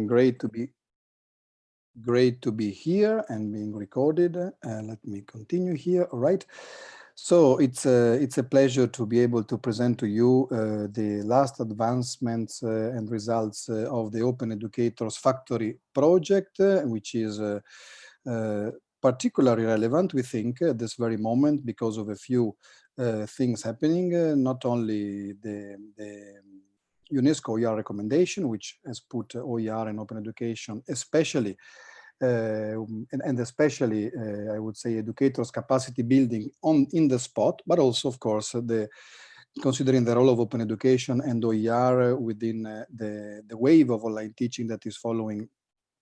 great to be great to be here and being recorded. Uh, let me continue here. All right. So it's a, it's a pleasure to be able to present to you uh, the last advancements uh, and results uh, of the Open Educators Factory project, uh, which is uh, particularly relevant, we think, at this very moment because of a few things happening, not only the, the UNESCO OER recommendation, which has put OER and open education, especially uh, and, and, especially, uh, I would say, educators' capacity building on in the spot, but also, of course, the considering the role of open education and OER within uh, the, the wave of online teaching that is following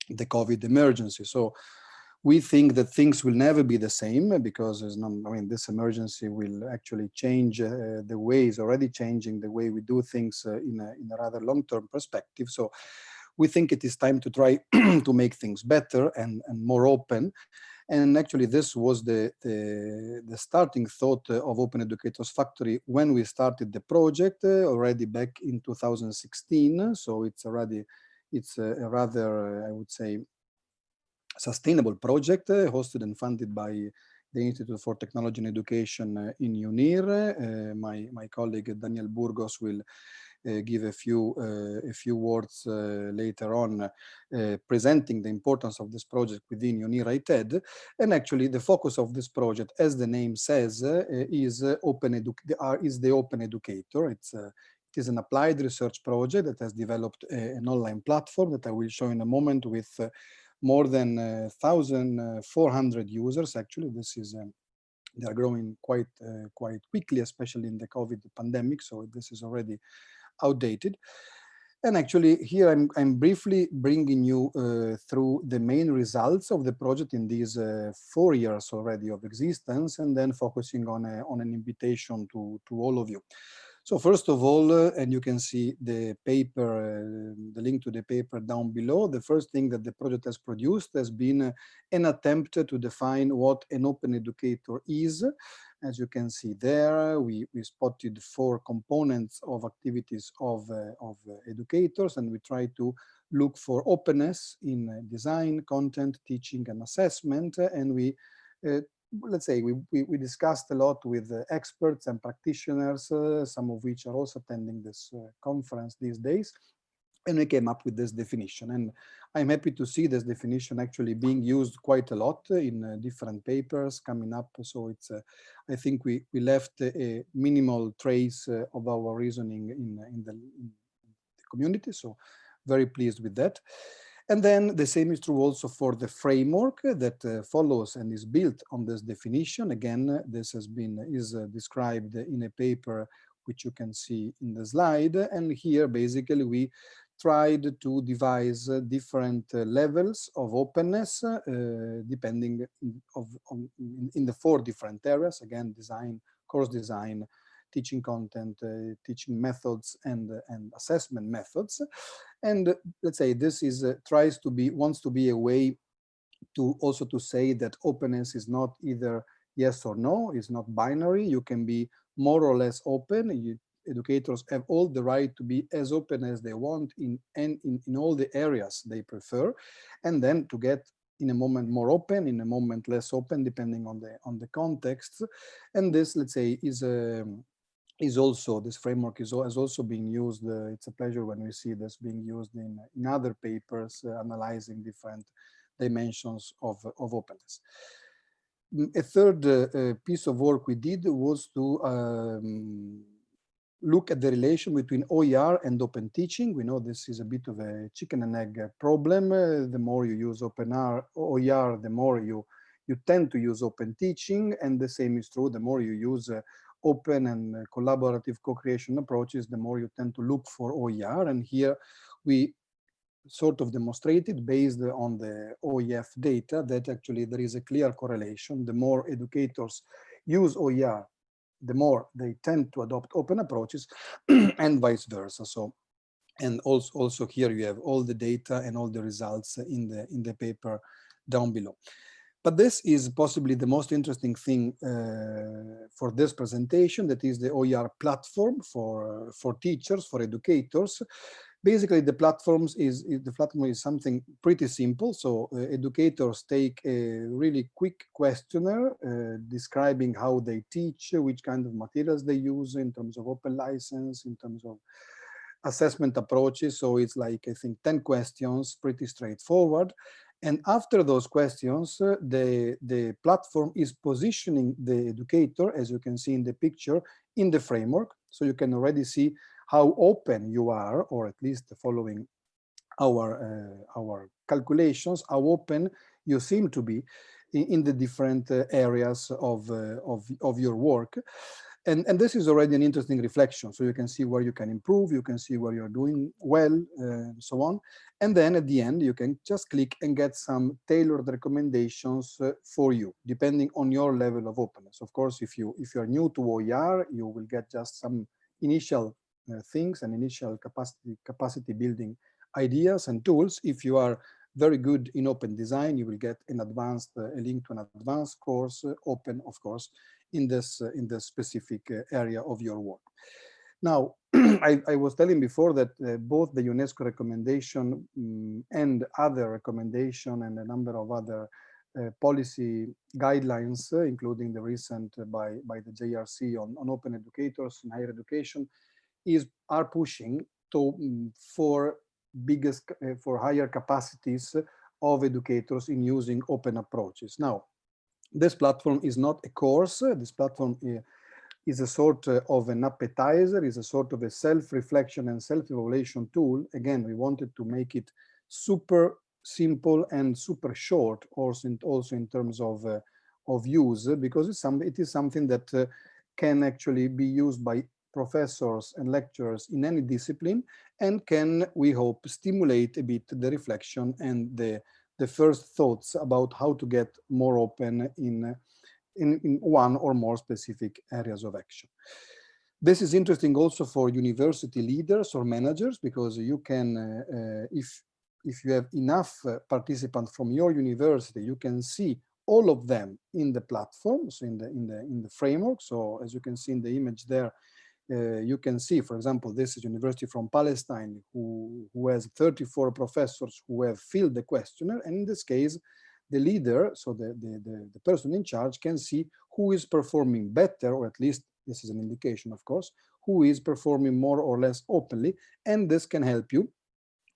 the COVID emergency. So we think that things will never be the same because I mean, this emergency will actually change uh, the ways, already changing the way we do things uh, in, a, in a rather long-term perspective. So we think it is time to try to make things better and, and more open. And actually, this was the, the, the, starting thought of Open Educators Factory when we started the project uh, already back in 2016. So it's already, it's a, a rather, I would say, sustainable project uh, hosted and funded by the Institute for Technology and Education uh, in UNIR. Uh, my, my colleague Daniel Burgos will uh, give a few uh, a few words uh, later on presenting the importance of this project within UNIR TED. And actually the focus of this project, as the name says, is open edu is the open educator. It's it is an applied research project that has developed a, an online platform that I will show in a moment with uh, more than uh, 1,400 users. Actually, this is um, they are growing quite uh, quite quickly, especially in the COVID pandemic. So this is already outdated. And actually here I'm, I'm briefly bringing you uh, through the main results of the project in these uh, four years already of existence and then focusing on, a, on an invitation to, to all of you. So first of all, uh, and you can see the paper, uh, the link to the paper down below, the first thing that the project has produced has been uh, an attempt to define what an open educator is as you can see there, we, we spotted four components of activities of, uh, of uh, educators, and we try to look for openness in uh, design, content, teaching, and assessment. And we, uh, let's say, we, we, we, discussed a lot with uh, experts and practitioners, uh, some of which are also attending this conference these days and we came up with this definition. And i'm happy to see this definition actually being used quite a lot in uh, different papers coming up. So it's uh, i think we we left a minimal trace uh, of our reasoning in in the, in the, community. So very pleased with that and then the same is true also for the framework that uh, follows and is built on this definition again this has been is uh, described in a paper which you can see in the slide. And here, basically, we tried to devise uh, different uh, levels of openness uh, depending of, on, in the four different areas, again, design, course design, teaching content, uh, teaching methods, and, uh, and assessment methods. And uh, let's say this is tries to be, wants to be a way to also to say that openness is not either yes or no, it's not binary. You can be more or less open. You, educators have all the right to be as open as they want in, and in, in all the areas they prefer, and then to get in a moment more open, in a moment less open, depending on the on the context. And this, let's say, is a um, is also this framework is has also been used. Uh, it's a pleasure when we see this being used in in other papers uh, analyzing different dimensions of of openness. Mm, a third uh, uh, piece of work we did was to um, look at the relation between OER and open teaching. We know this is a bit of a chicken and egg problem. Uh, the more you use OpenR, OER, the more you, you tend to use open teaching. And the same is true, the more you use uh, open and uh, collaborative co-creation approaches, the more you tend to look for OER. And here we sort of demonstrated based on the OEF data that actually there is a clear correlation. The more educators use OER the more they tend to adopt open approaches and vice versa. So, and also, also here you have all the data and all the results in the, in the paper down below. But this is possibly the most interesting thing uh, for this presentation, that is the OER platform for, for teachers, for educators. basically the platforms is, the platform is something pretty simple. So uh, educators take a really quick questionnaire uh, describing how they teach, which kind of materials they use in terms of open license, in terms of assessment approaches. So it's like, I think, 10 questions, pretty straightforward. And after those questions, uh, the, the platform is positioning the educator, as you can see in the picture, in the framework. So you can already see how open you are, or at least following our, uh, our calculations, how open you seem to be in, in the different uh, areas of, uh, of, of your work. And, and this is already an interesting reflection. So you can see where you can improve, you can see where you're doing well, uh, and so on. And then at the end, you can just click and get some tailored recommendations uh, for you, depending on your level of openness. Of course, if you if you're new to OER, you will get just some initial uh, things and initial capacity capacity building ideas and tools. If you are very good in open design, you will get an advanced uh, a link to an advanced course, uh, open of course, in this in this specific area of your work. Now, I, I, was telling before that uh, both the UNESCO recommendation um, and other recommendation and a number of other uh, policy guidelines, uh, including the recent by, by the JRC on, on open educators in higher education, is are pushing to um, for biggest for higher capacities of educators in using open approaches. Now, this platform is not a course. This platform uh, is a sort uh, of an appetizer, is a sort of a self-reflection and self-evaluation tool. Again, we wanted to make it super simple and super short, also in, also in terms of uh, of use, because it's some, it is something that uh, can actually be used by professors and lecturers in any discipline and can, we hope, stimulate a bit the reflection and the the first thoughts about how to get more open in, in, in one or more specific areas of action. This is interesting also for university leaders or managers because you can, uh, uh, if if you have enough uh, participants from your university, you can see all of them in the platforms, in the in the in the framework. So as you can see in the image there, uh, you can see, for example, this is University from Palestine, who, who has 34 professors who have filled the questionnaire. And in this case, the leader, so the, the, the, the person in charge can see who is performing better, or at least this is an indication, of course, who is performing more or less openly. And this can help you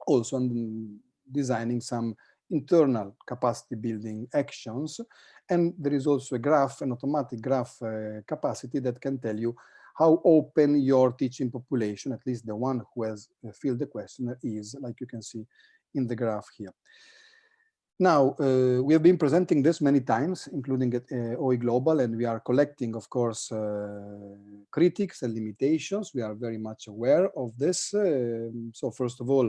also in designing some internal capacity building actions. And there is also a graph, an automatic graph uh, capacity that can tell you how open your teaching population, at least the one who has uh, filled the questionnaire is, like you can see in the graph here. Now, uh, we have been presenting this many times, including at uh, OE Global, and we are collecting, of course, uh, critics and limitations. We are very much aware of this. Um, so first of all,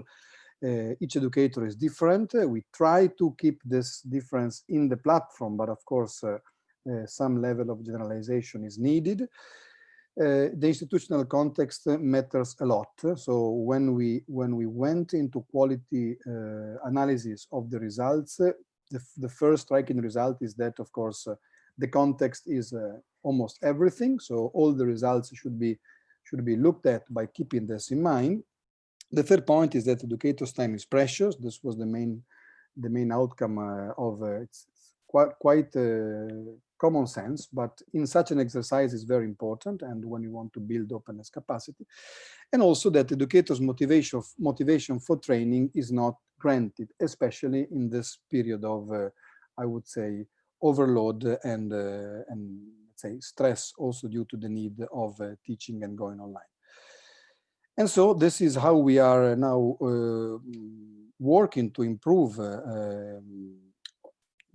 uh, each educator is different. Uh, we try to keep this difference in the platform, but of course, uh, some level of generalization is needed. Uh, the institutional context matters a lot. So when we when we went into quality uh, analysis of the results, uh, the, the first striking result is that, of course, uh, the context is almost everything. So all the results should be should be looked at by keeping this in mind. The third point is that educators' time is precious. This was the main the main outcome of it's quite quite common sense, but in such an exercise is very important and when you want to build openness capacity. And also that educators' motivation, motivation for training is not granted, especially in this period of, uh, I would say, overload and, uh, and say stress also due to the need of uh, teaching and going online. And so this is how we are now uh, working to improve uh, um,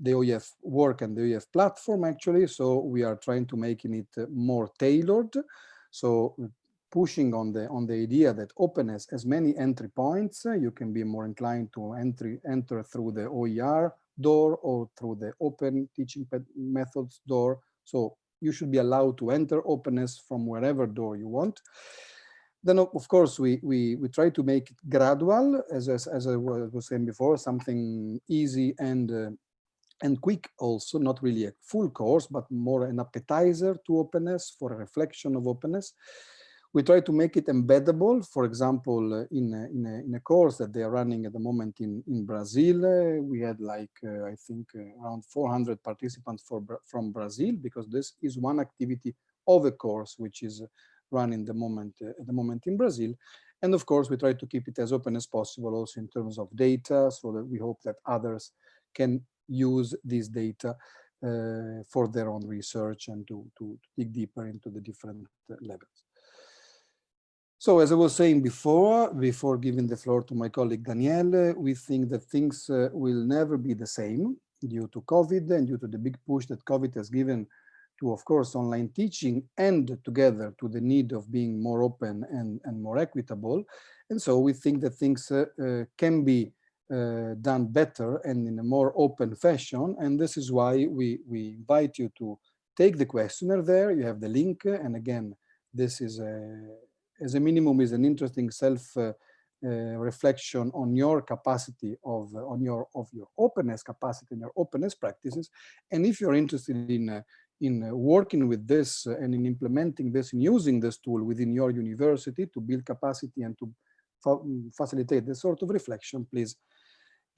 the OEF work and the OEF platform actually. So we are trying to making it uh, more tailored. So pushing on the on the idea that openness has many entry points. Uh, you can be more inclined to entry enter through the OER door or through the open teaching methods door. So you should be allowed to enter openness from wherever door you want. Then, of course, we, we, we try to make it gradual, as, as, as I was saying before, something easy and uh, and quick also, not really a full course, but more an appetizer to openness for a reflection of openness. We try to make it embeddable, for example, uh, in, a, in, a, in a course that they are running at the moment in, in Brazil. Uh, we had like, uh, I think, uh, around 400 participants for, from Brazil, because this is one activity of a course which is run in the moment, uh, at the moment in Brazil. And of course, we try to keep it as open as possible also in terms of data, so that we hope that others can use this data uh, for their own research and to, to, dig deeper into the different levels. So as I was saying before, before giving the floor to my colleague Daniel, we think that things uh, will never be the same due to COVID and due to the big push that COVID has given to, of course, online teaching and together to the need of being more open and, and more equitable. And so we think that things uh, uh, can be uh, done better and in a more open fashion. And this is why we, we invite you to take the questionnaire there. You have the link. And again, this is a, as a minimum is an interesting self uh, uh, reflection on your capacity of uh, on your of your openness capacity and your openness practices and if you're interested in uh, in uh, working with this and in implementing this and using this tool within your university to build capacity and to fa facilitate this sort of reflection please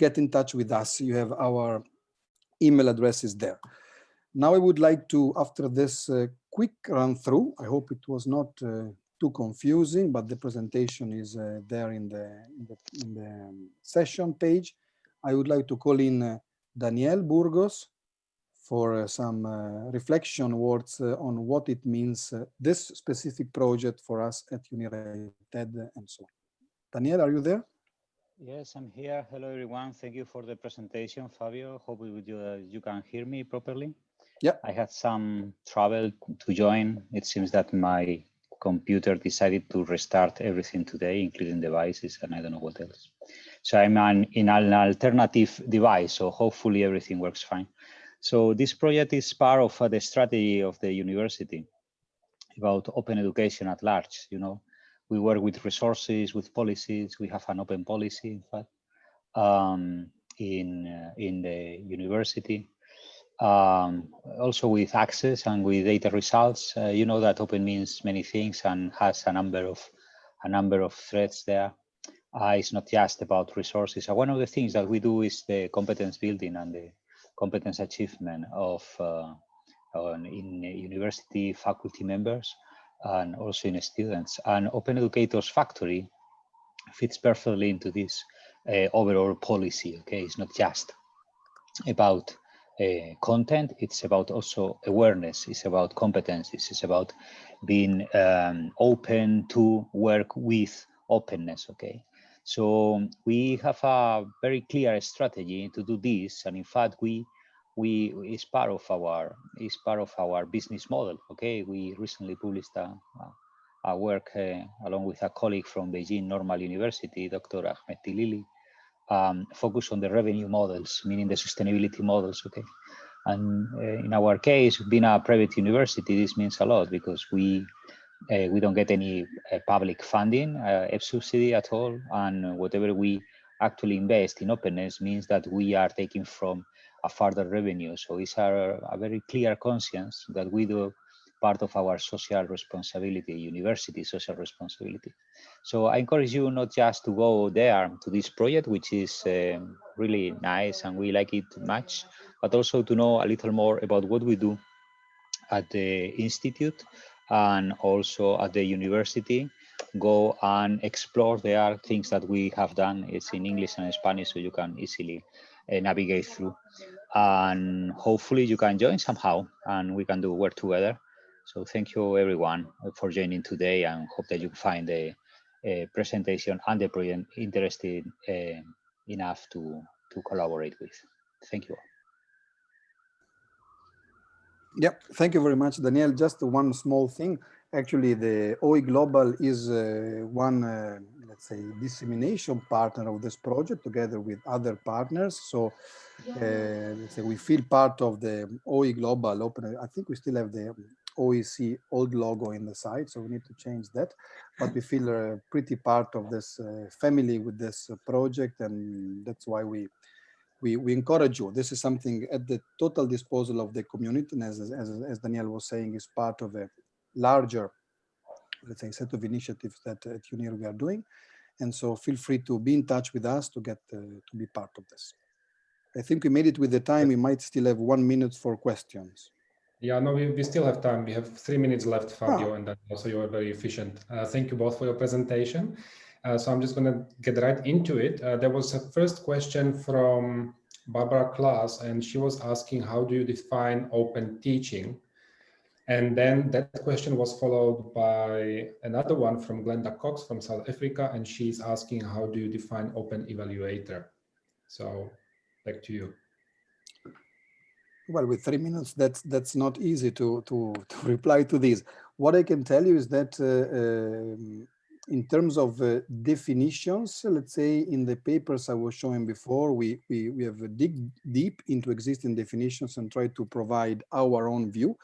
get in touch with us you have our email addresses there now i would like to after this quick run through i hope it was not too confusing, but the presentation is uh, there in the, in the, in the um, session page. I would like to call in uh, Daniel Burgos for uh, some uh, reflection words uh, on what it means, uh, this specific project for us at United and so on. Daniel, are you there? Yes, I'm here. Hello, everyone. Thank you for the presentation, Fabio. Hope you, you can hear me properly. Yeah. I had some trouble to join. It seems that my computer decided to restart everything today, including devices, and I don't know what else. So I'm an, in an alternative device, so hopefully everything works fine. So this project is part of uh, the strategy of the university about open education at large. You know, we work with resources, with policies. We have an open policy, in fact, um, in uh, in the university um, also with access and with data results. Uh, you know that open means many things and has a number of a number of threads there. Uh, it's not just about resources. Uh, one of the things that we do is the competence building and the competence achievement of uh, in university faculty members and also in students. And Open Educators Factory fits perfectly into this uh, overall policy. Okay, it's not just about uh, content, it's about also awareness, it's about competencies, it's about being um, open to work with openness, okay? So we have a very clear strategy to do this, and in fact, we we is part of our is part of our business model. Okay, we recently published a, a work uh, along with a colleague from Beijing Normal University, Dr. Ahmed Tlili, um, focus on the revenue models, meaning the sustainability models, okay? And uh, in our case, being a private university, this means a lot because we uh, we don't get any uh, public funding, uh, subsidy at all, and whatever we actually invest in openness means that we are taking from a further revenue. So it's a, a very clear conscience that we do part of our social responsibility, university social responsibility. So I encourage you not just to go there to this project, which is um, really nice and we like it much, but also to know a little more about what we do at the Institute and also at the university. Go and explore. There things that we have done. It's in English and Spanish, so you can easily navigate through. And hopefully you can join somehow and we can do work together. So thank you everyone for joining today and hope that you find the uh, presentation and the project interesting uh, enough to, to collaborate with. Thank you. Yeah, thank you very much, Daniel. Just one small thing. Actually, the OE Global is uh, one, uh, let's say, dissemination partner of this project together with other partners. So uh, let's say we feel part of the OE Global Open. I think we still have the OEC old logo in the site, so we need to change that. But we feel uh, pretty part of this uh, family with this uh, project, and that's why we, we we encourage you. This is something at the total disposal of the community, and as as, as Daniel was saying, is part of a larger let's say, set of initiatives that at UNIR we are doing. And so feel free to be in touch with us to get uh, to be part of this. I think we made it with the time. We might still have one minute for questions. Yeah, no, we, we still have time. We have three minutes left, Fabio, Ah. and then also you are very efficient. Uh, thank you both for your presentation. Uh, so I'm just going to get right into it. Uh, there was a first question from Barbara Class, and she was asking, how do you define open teaching? And then that question was followed by another one from Glenda Cox from South Africa, and she's asking, how do you define open evaluator? So back to you. Well, with three minutes, that's that's not easy to to, to reply to this. What I can tell you is that uh, um, in terms of uh, definitions, let's say in the papers I was showing before, we we we have dig deep into existing definitions and try to provide our own view.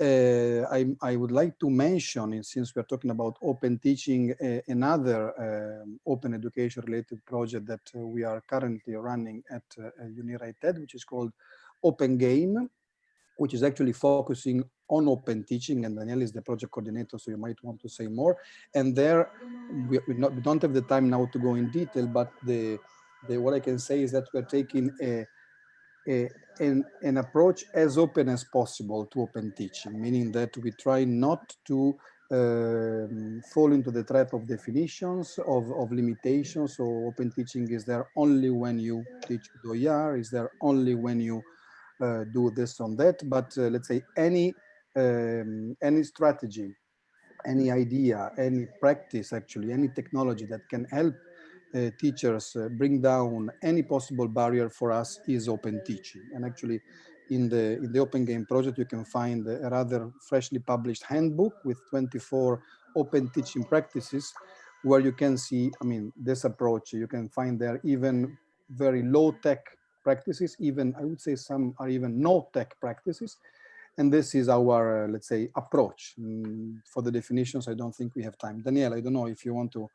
Uh, I, I would like to mention, since we're talking about open teaching, uh, another um, open education related project that uh, we are currently running at uh, which is called Open Game, which is actually focusing on open teaching. And Daniel is the project coordinator, so you might want to say more. And there, we, we, not, we don't have the time now to go in detail, but the, the what I can say is that we're taking a, an, approach as open as possible to open teaching, meaning that we try not to um, fall into the trap of definitions, of, of limitations. So open teaching is there only when you teach OER, is there only when you uh, do this on that, but uh, let's say any um, any strategy, any idea, any practice, actually, any technology that can help uh, teachers uh, bring down any possible barrier for us is open teaching. And actually, in the in the Open Game project, you can find a rather freshly published handbook with 24 open teaching practices, where you can see, I mean, this approach. You can find there even very low tech practices, even I would say some are even no tech practices. And this is our, uh, let's say, approach. Mm, for the definitions, I don't think we have time. Daniel, I don't know if you want to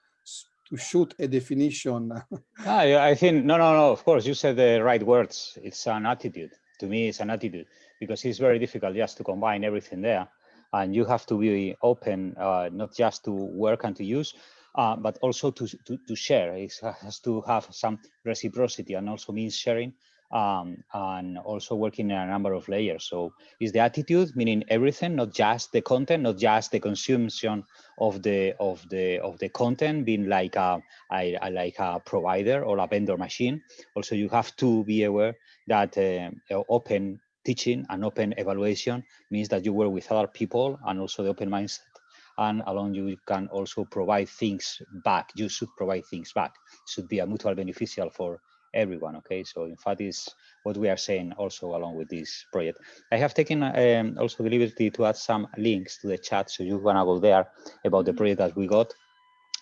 to shoot a definition. I, I think, no, no, no, of course, you said the right words. It's an attitude. To me, it's an attitude because it's very difficult just to combine everything there. And you have to be open, uh, not just to work and to use, uh, but also to, to, to share. It has to have some reciprocity and also means sharing um, and also working in a number of layers. So is the attitude, meaning everything, not just the content, not just the consumption of the of the of the content, being like a, a, a like a provider or a vendor machine. Also, you have to be aware that uh, open teaching and open evaluation means that you work with other people and also the open mindset and along you can also provide things back. You should provide things back. It should be a mutual beneficial for everyone. Okay, so in fact, is what we are saying also along with this project. I have taken um, also the liberty to add some links to the chat, so you wanna go there about the project that we got.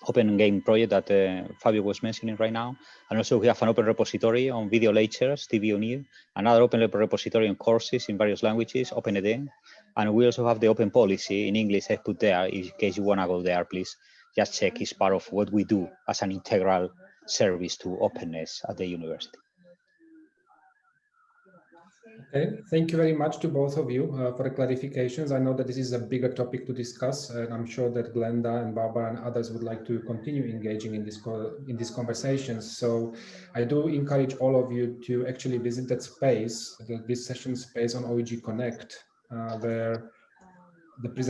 Open Game project that uh, Fabio was mentioning right now. And also we have an open repository on video lectures, TV UNIR, another open repository on courses in various languages, OpenED. And we also have the open policy in English I put there, in case you wanna go there, please just check it's part of what we do as an integral service to openness at the university. Okay, thank you very much to both of you uh, for the clarifications. I know that this is a bigger topic to discuss, and I'm sure that Glenda and Barbara and others would like to continue engaging in this in these conversations. So I do encourage all of you to actually visit that space, the, this session space on OEG Connect, uh, where the present